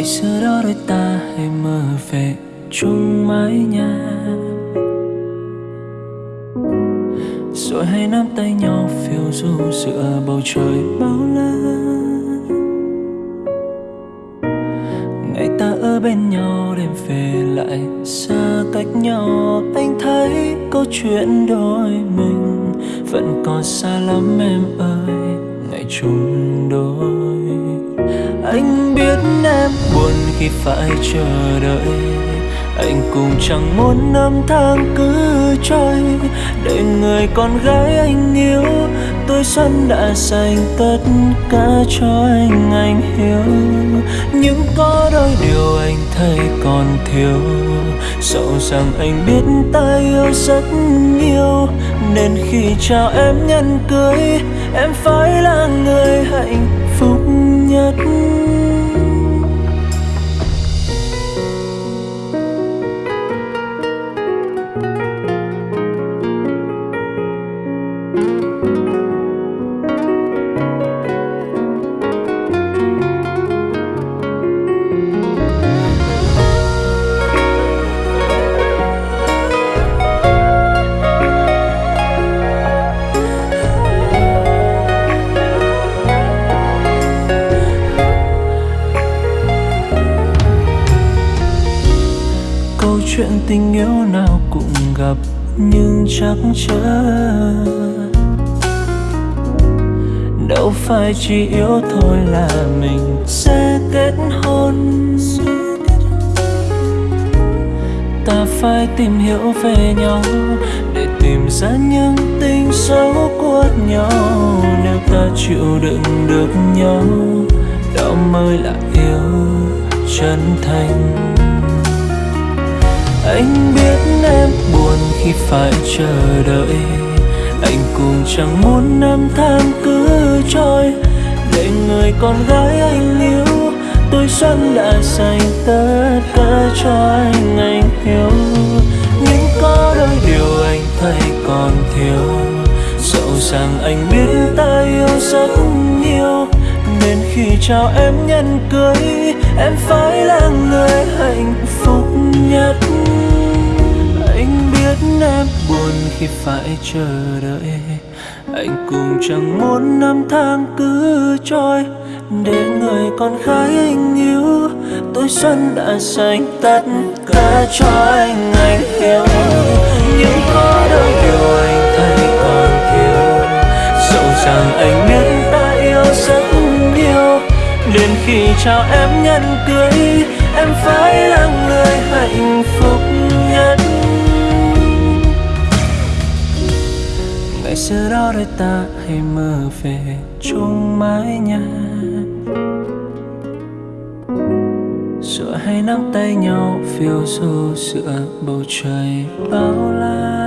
ngày xưa đó đôi ta hay mơ về chung mái nhà rồi hay nắm tay nhau phiêu du giữa bầu trời bao la ngày ta ở bên nhau, đêm về lại xa cách nhau. Anh thấy câu chuyện đôi mình vẫn còn xa lắm em ơi. Ngày chung đôi anh biết em buồn khi phải chờ đợi. Anh cũng chẳng muốn năm tháng cứ trôi. Để người con gái anh yêu, tôi xuân đã dành tất cả cho anh anh hiểu. Nhưng có đôi điều anh thấy còn thiếu. Dẫu rằng anh biết ta yêu rất nhiều, nên khi chào em nhân cưới, em phải là người hạnh phúc nhất câu chuyện tình yêu nào cũng gặp, nhưng chắc chắn. Đâu phải chỉ yêu thôi là mình sẽ kết hôn. Ta phải tìm hiểu về nhau để tìm ra những tình xấu của nhau. Nếu ta chịu đựng được nhau, đó mới là yêu chân thành anh biết em buồn khi phải chờ đợi. Anh cũng chẳng muốn năm tháng cứ trôi. Để người con gái anh yêu tôi xuân đã dành tất cả cho anh anh hiểu. Nhưng có đôi điều anh thấy còn thiếu. Dẫu rằng anh biết ta yêu rất nhiều khi chào em nhân cưới, em phải là người hạnh phúc nhất. Anh biết em buồn khi phải chờ đợi. Anh cũng chẳng muốn năm tháng cứ trôi để người con gái anh yêu tôi xuân đã dành tất cả cho anh anh hiểu. Nhưng có đâu yêu chào em nhân cưới, em phải là người hạnh phúc nhất. Ngày xưa đó đôi ta hay mơ về chung mái nhà. Rồi hay nắm tay nhau, phiêu du giữa bầu trời bao la.